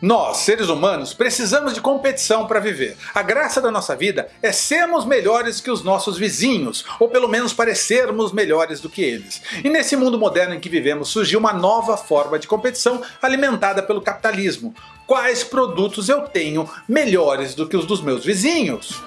Nós, seres humanos, precisamos de competição para viver. A graça da nossa vida é sermos melhores que os nossos vizinhos, ou pelo menos parecermos melhores do que eles. E nesse mundo moderno em que vivemos surgiu uma nova forma de competição alimentada pelo capitalismo. Quais produtos eu tenho melhores do que os dos meus vizinhos?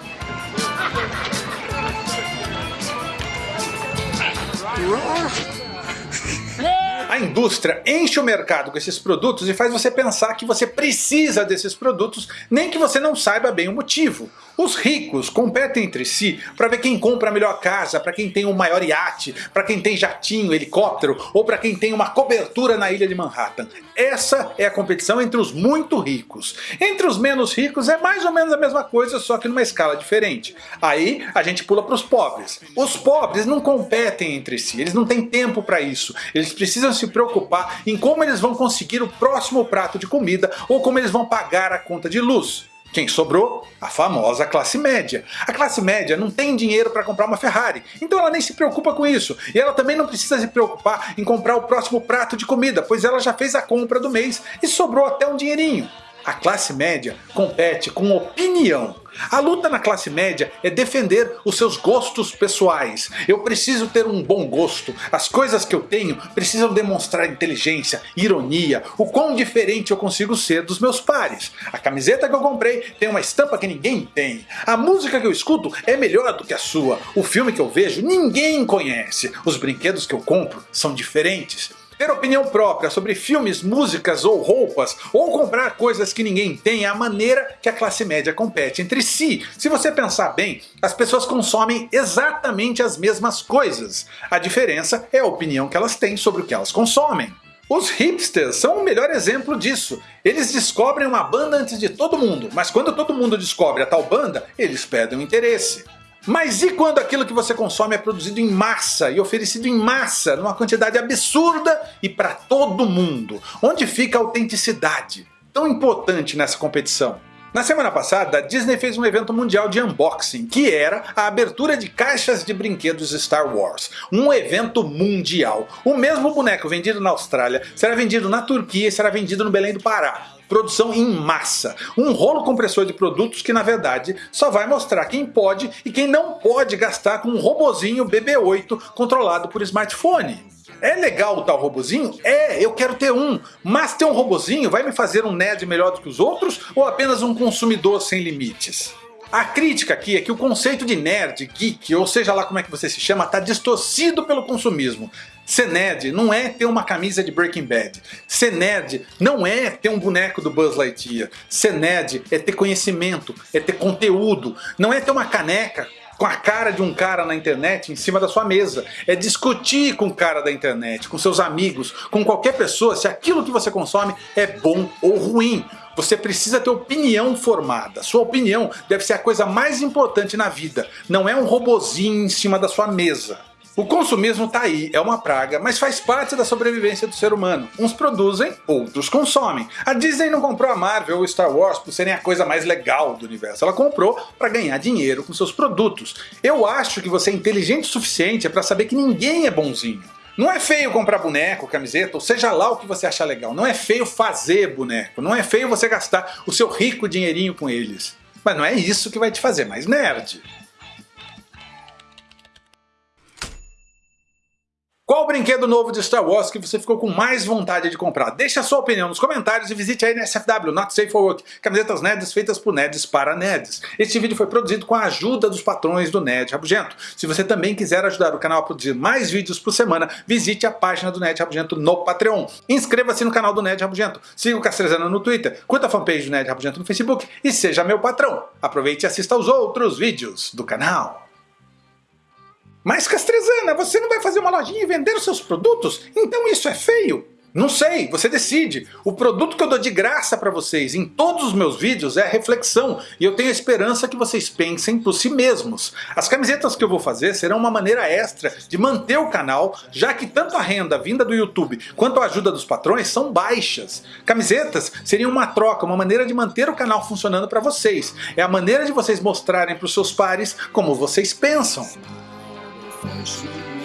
Indústria enche o mercado com esses produtos e faz você pensar que você precisa desses produtos, nem que você não saiba bem o motivo. Os ricos competem entre si para ver quem compra a melhor casa, para quem tem o maior iate, para quem tem jatinho, helicóptero ou para quem tem uma cobertura na ilha de Manhattan. Essa é a competição entre os muito ricos. Entre os menos ricos é mais ou menos a mesma coisa, só que numa escala diferente. Aí a gente pula para os pobres. Os pobres não competem entre si, eles não têm tempo para isso. Eles precisam se preocupar em como eles vão conseguir o próximo prato de comida ou como eles vão pagar a conta de luz. Quem sobrou? A famosa classe média. A classe média não tem dinheiro para comprar uma Ferrari, então ela nem se preocupa com isso. E ela também não precisa se preocupar em comprar o próximo prato de comida, pois ela já fez a compra do mês e sobrou até um dinheirinho. A classe média compete com opinião. A luta na classe média é defender os seus gostos pessoais. Eu preciso ter um bom gosto. As coisas que eu tenho precisam demonstrar inteligência, ironia, o quão diferente eu consigo ser dos meus pares. A camiseta que eu comprei tem uma estampa que ninguém tem. A música que eu escuto é melhor do que a sua. O filme que eu vejo ninguém conhece. Os brinquedos que eu compro são diferentes. Ter opinião própria sobre filmes, músicas ou roupas, ou comprar coisas que ninguém tem é a maneira que a classe média compete entre si. Se você pensar bem, as pessoas consomem exatamente as mesmas coisas. A diferença é a opinião que elas têm sobre o que elas consomem. Os hipsters são o melhor exemplo disso. Eles descobrem uma banda antes de todo mundo, mas quando todo mundo descobre a tal banda, eles perdem o interesse. Mas e quando aquilo que você consome é produzido em massa e oferecido em massa, numa quantidade absurda e para todo mundo? Onde fica a autenticidade? Tão importante nessa competição. Na semana passada, a Disney fez um evento mundial de unboxing, que era a abertura de caixas de brinquedos Star Wars. Um evento mundial. O mesmo boneco vendido na Austrália será vendido na Turquia e será vendido no Belém do Pará produção em massa. Um rolo compressor de produtos que na verdade só vai mostrar quem pode e quem não pode gastar com um robozinho BB-8 controlado por smartphone. É legal o tal robozinho? É, eu quero ter um. Mas ter um robozinho vai me fazer um nerd melhor do que os outros ou apenas um consumidor sem limites? A crítica aqui é que o conceito de nerd, geek, ou seja lá como é que você se chama, está distorcido pelo consumismo. Ser nerd não é ter uma camisa de Breaking Bad. Ser nerd não é ter um boneco do Buzz Lightyear. Ser nerd é ter conhecimento, é ter conteúdo. Não é ter uma caneca com a cara de um cara na internet em cima da sua mesa. É discutir com o cara da internet, com seus amigos, com qualquer pessoa se aquilo que você consome é bom ou ruim. Você precisa ter opinião formada. Sua opinião deve ser a coisa mais importante na vida. Não é um robozinho em cima da sua mesa. O consumismo tá aí, é uma praga, mas faz parte da sobrevivência do ser humano. Uns produzem, outros consomem. A Disney não comprou a Marvel ou Star Wars por serem a coisa mais legal do universo, ela comprou para ganhar dinheiro com seus produtos. Eu acho que você é inteligente o suficiente para saber que ninguém é bonzinho. Não é feio comprar boneco, camiseta, ou seja lá o que você achar legal. Não é feio fazer boneco. Não é feio você gastar o seu rico dinheirinho com eles. Mas não é isso que vai te fazer mais nerd. Qual brinquedo novo de Star Wars que você ficou com mais vontade de comprar? Deixe a sua opinião nos comentários e visite a NSFW, Not Safe for Work, camisetas nerds feitas por nerds para nerds. Este vídeo foi produzido com a ajuda dos patrões do Nerd Rabugento. Se você também quiser ajudar o canal a produzir mais vídeos por semana, visite a página do Nerd Rabugento no Patreon. Inscreva-se no canal do Nerd Rabugento, siga o Castrezano no Twitter, curta a fanpage do Nerd Rabugento no Facebook e seja meu patrão. Aproveite e assista aos outros vídeos do canal. Mas Castrezana, você não vai fazer uma lojinha e vender os seus produtos? Então isso é feio? Não sei, você decide. O produto que eu dou de graça para vocês em todos os meus vídeos é a reflexão e eu tenho a esperança que vocês pensem por si mesmos. As camisetas que eu vou fazer serão uma maneira extra de manter o canal, já que tanto a renda vinda do YouTube quanto a ajuda dos patrões são baixas. Camisetas seriam uma troca, uma maneira de manter o canal funcionando para vocês. É a maneira de vocês mostrarem para os seus pares como vocês pensam. 不良